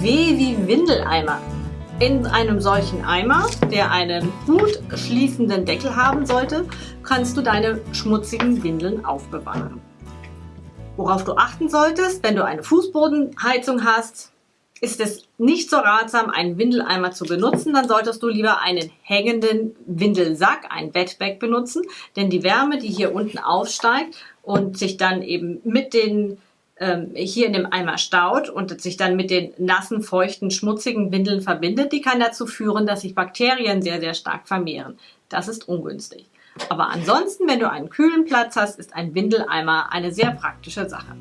W wie Windeleimer. In einem solchen Eimer, der einen gut schließenden Deckel haben sollte, kannst du deine schmutzigen Windeln aufbewahren. Worauf du achten solltest, wenn du eine Fußbodenheizung hast, ist es nicht so ratsam, einen Windeleimer zu benutzen, dann solltest du lieber einen hängenden Windelsack, ein Wetbag benutzen, denn die Wärme, die hier unten aufsteigt und sich dann eben mit den ähm, hier in dem Eimer staut und sich dann mit den nassen, feuchten, schmutzigen Windeln verbindet, die kann dazu führen, dass sich Bakterien sehr, sehr stark vermehren. Das ist ungünstig. Aber ansonsten, wenn du einen kühlen Platz hast, ist ein Windeleimer eine sehr praktische Sache.